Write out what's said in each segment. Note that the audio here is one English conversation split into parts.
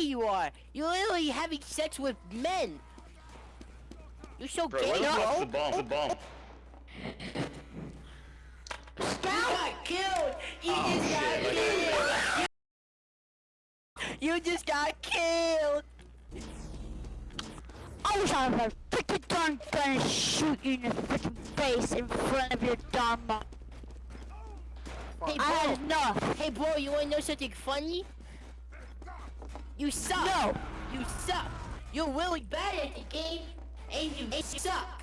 you are. You're literally having sex with men. You're so Bro, gay. where the no. fuck's the bomb? The bomb. You got killed. You Oh, just got shit, like- killed. You, you just got killed. I wish I had a freaking darn gun and shoot you in the freaking face in front of your darn mom. Hey, I had bro. enough. Hey, bro. You wanna know something funny? You suck. No. You suck. You're really bad at the game, and you suck.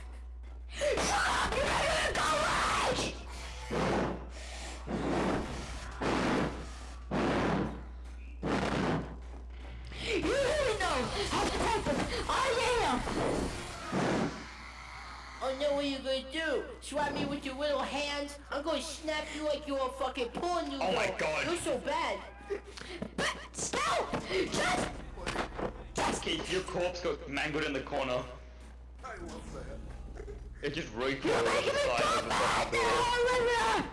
You really know how perfect I am. Oh no, what you're gonna do? Swat me with your little hands? I'm gonna snap you like you're a fucking porn noodle. Oh my God. You're so bad. But stop! Just Keith, your corpse got mangled in the corner. I love that. It just recoiled on the side of the fucking door.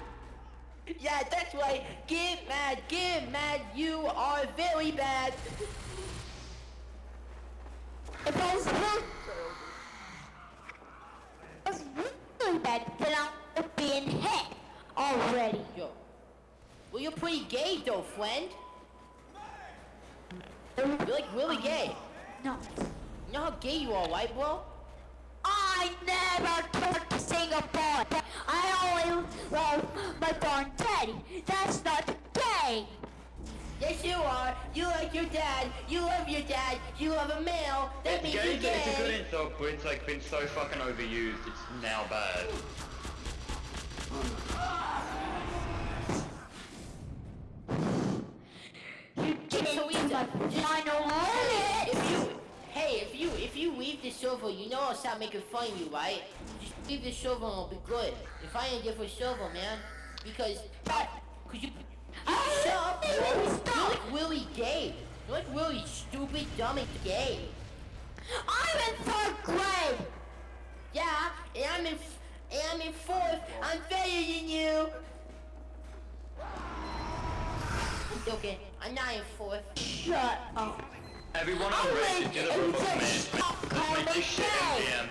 Yeah, that's right. Get mad, get mad. You are very bad. If I was was really bad, then I would be in hell already. Yo. Well, you're pretty gay though, friend. You're like really gay. No. You know how gay you are, white bro? I never talked to Singapore. I only love my foreign daddy. That's not gay. Yes, you are. You like your dad. You love your dad. You love a male. That makes Gay, you it's a good gay. insult, but it's like been so fucking overused. It's now bad. You get So into easy. my final limit. If you, hey, if you, if you leave the server, you know I'll stop making fun of you, right? Just leave the server and it'll be good. And find a different server, man. Because, cause you, you Ah, shut up, bro. You're stop. like really gay. You're like really stupid, dumb, and gay. I'm in third grade. Yeah, and I'm in, and I'm in fourth. I'm better than you. I'm joking. I'm not in fourth. Shut up. Everyone on wait, Reddit did a and room of just management. stop calling me this shit gay.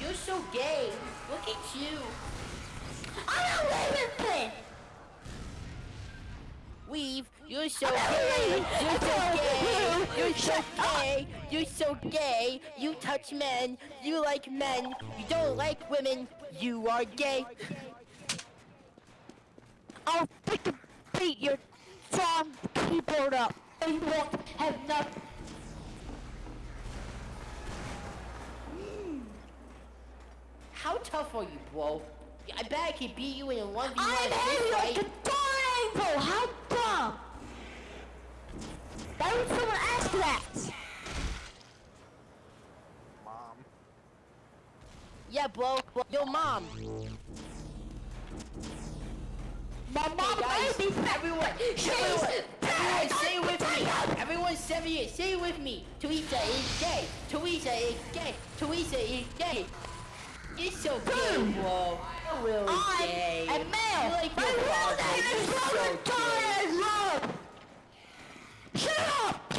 You're so gay. Look at you. I'm not leaving this. Weave, you're so gay. You're so gay. You're so gay. You're so gay. You touch men. You like men. You don't like women. You are gay. I'll freaking beat your darn keyboard up. And you won't have nothing. Hmm. How tough are you, bro? I bet I can beat you in a 1v1 I'm heavy fist like fight. a darn angel. How dumb. Why would someone ask that? Mom. Yeah, bro. Yo, mom. My mom guys, made me everyone, She's everyone, Everyone, say. Say it with me. Teresa is gay. Teresa is gay. Teresa is gay. You're so gay, Boom. bro. You're really I'm gay. a male. You like My real name is You're so Robert. Torres Love. Shut up.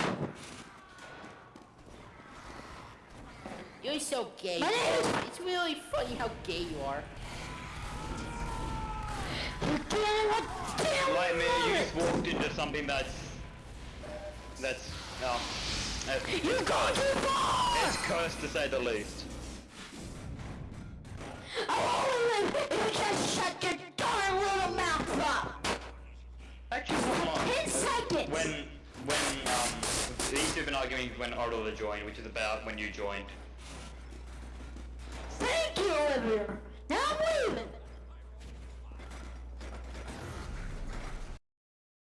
You're so gay. My name is- It's really funny how gay you are. You can't what damn Like me, you just walked into something that's... That's... No. It's, You go too far. it's cursed to say the least. I only live if you just shut your darn little mouth up. Actually, hold on. Ten seconds. When... When, um... These have been arguing when Orla joined, which is about when you joined. Thank you, Olivia.